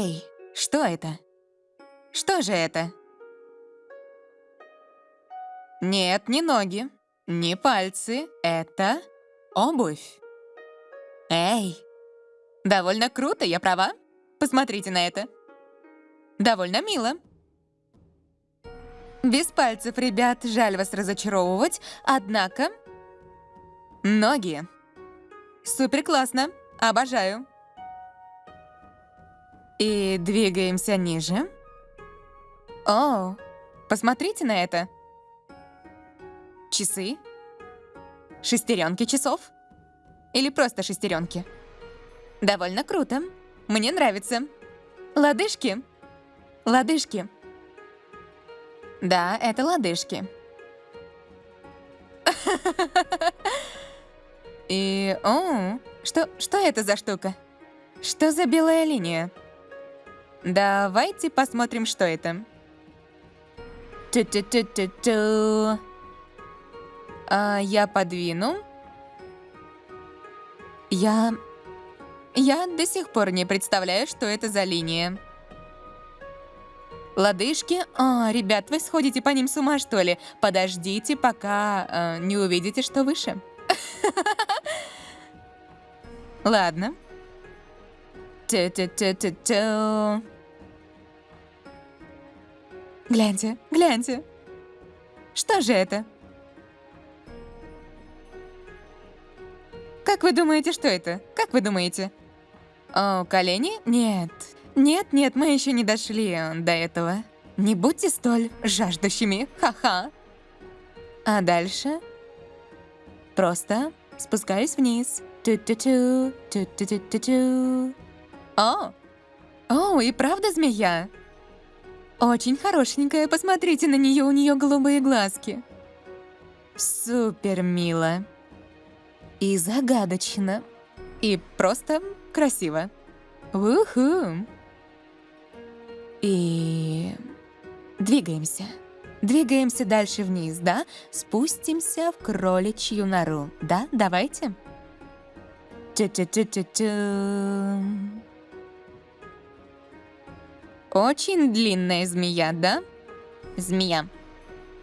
Эй, что это? Что же это? Нет, не ноги, не пальцы. Это обувь. Эй, довольно круто, я права? Посмотрите на это. Довольно мило. Без пальцев, ребят, жаль вас разочаровывать, однако... Ноги. Супер классно, обожаю. И двигаемся ниже. О, посмотрите на это. Часы? Шестеренки часов? Или просто шестеренки? Довольно круто. Мне нравится. Лодыжки. Лодыжки. Да, это лодыжки. И, о, что, что это за штука? Что за белая линия? Давайте посмотрим, что это. Ту-ту-ту-ту-ту. А, я подвину. Я... Я до сих пор не представляю, что это за линия. Лодыжки? А, ребят, вы сходите по ним с ума, что ли? Подождите, пока э, не увидите, что выше. Ладно. Ту-ту-ту-ту-ту. Гляньте, гляньте. Что же это? Как вы думаете, что это? Как вы думаете? О, колени? Нет. Нет, нет, мы еще не дошли до этого. Не будьте столь жаждущими, ха-ха. А дальше? Просто спускаюсь вниз. Ту-ту-ту, ту-ту-ту-ту-ту. О! О, и правда змея? Очень хорошенькая, посмотрите на нее, у нее голубые глазки. Супер мило. И загадочно. И просто красиво. Уху. И двигаемся. Двигаемся дальше вниз, да? Спустимся в кроличью нору. Да, давайте. Ту-ту-ту-ту-ту. Очень длинная змея, да? Змея.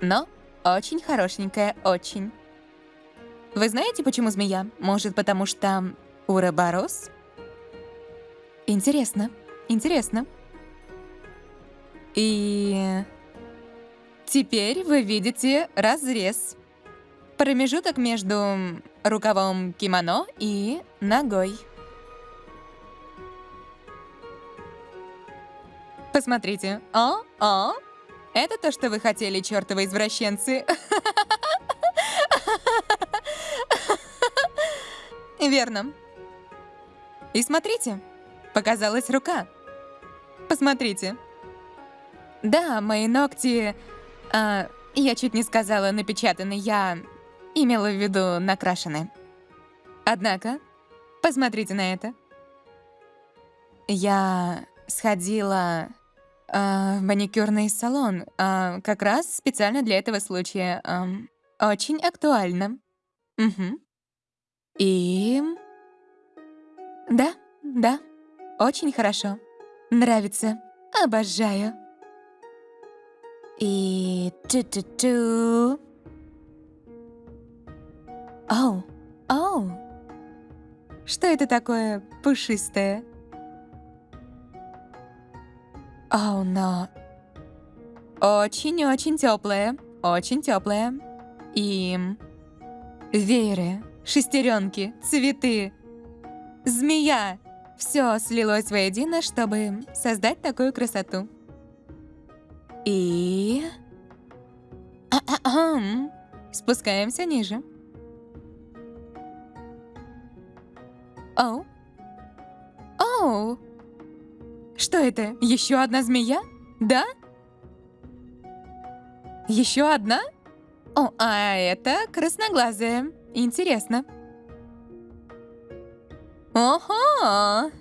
Но очень хорошенькая, очень. Вы знаете, почему змея? Может, потому что уроборос? Интересно, интересно. И теперь вы видите разрез. Промежуток между рукавом кимоно и ногой. Посмотрите. О, о, это то, что вы хотели, чертовы извращенцы. Верно. И смотрите, показалась рука. Посмотрите. Да, мои ногти... А, я чуть не сказала напечатаны, я имела в виду накрашены. Однако, посмотрите на это. Я сходила э, маникюрный салон, э, как раз специально для этого случая. Э, очень актуально. Угу. И... Да, да, очень хорошо. Нравится. Обожаю. И... Ту-ту-ту. Оу, оу. Что это такое пушистое? Оу, но... Очень-очень теплое, очень теплое. И... Вееры, шестеренки, цветы, змея. Все слилось воедино, чтобы создать такую красоту. И... Спускаемся ниже. Оу. Оу. Что это? Еще одна змея? Да? Еще одна? О, а это красноглазая. Интересно. Ого!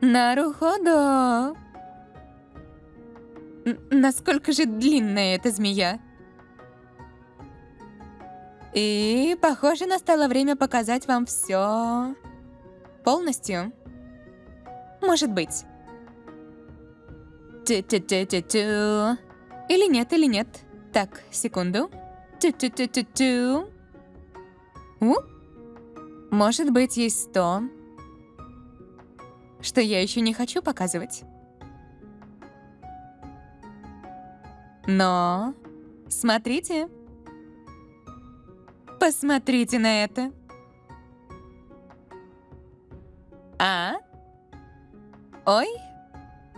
Наруходо! Насколько же длинная эта змея? И, похоже, настало время показать вам все полностью. Может быть. Тю-тю-тю-тю-тю. Или нет, или нет. Так, секунду. Тю-тю-тю-тю-тю. У? Может быть, есть то, что я еще не хочу показывать. Но... Смотрите. Посмотрите на это. Ой?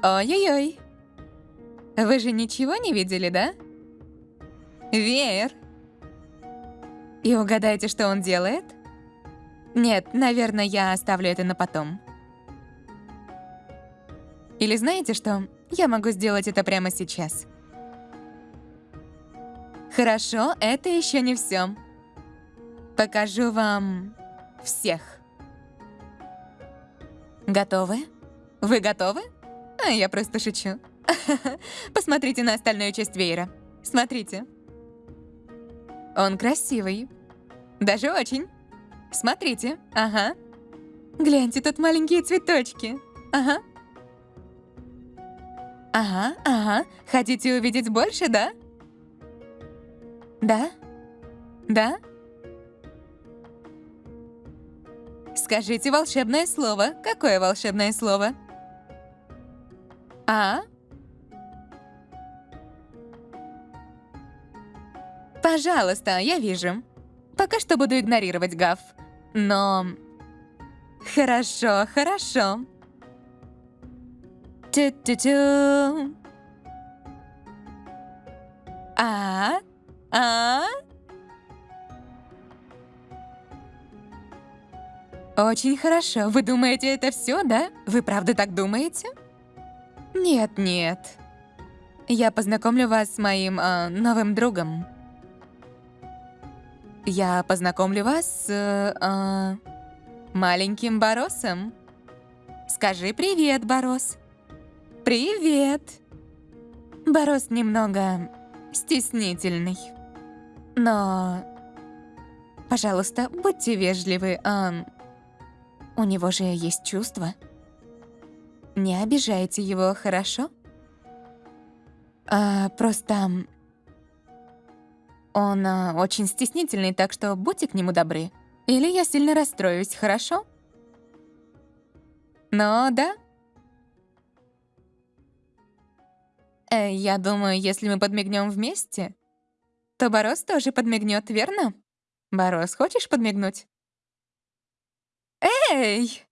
Ой-ой-ой. Вы же ничего не видели, да? Веер. И угадайте, что он делает? Нет, наверное, я оставлю это на потом. Или знаете что? Я могу сделать это прямо сейчас. Хорошо, это еще не все. Покажу вам всех. Готовы? Вы готовы? А я просто шучу. Посмотрите на остальную часть веера. Смотрите. Он красивый. Даже очень. Смотрите. Ага. Гляньте, тут маленькие цветочки. Ага. Ага, ага. Хотите увидеть больше, да? Да? Да? Скажите волшебное слово. Какое волшебное слово? А? Пожалуйста, я вижу. Пока что буду игнорировать Гав. Но... Хорошо, хорошо. Тю-тю-тю. А? А? Очень хорошо. Вы думаете, это все, да? Вы правда так думаете? Нет, нет. Я познакомлю вас с моим э, новым другом. Я познакомлю вас с э, маленьким Боросом. Скажи привет, Борос. Привет. Борос немного стеснительный. Но, пожалуйста, будьте вежливы. Э, у него же есть чувства. Не обижайте его, хорошо? А, просто... Он а, очень стеснительный, так что будьте к нему добры. Или я сильно расстроюсь, хорошо? Но да. Э, я думаю, если мы подмигнем вместе, то Борос тоже подмигнет, верно? Борос, хочешь подмигнуть? Эй!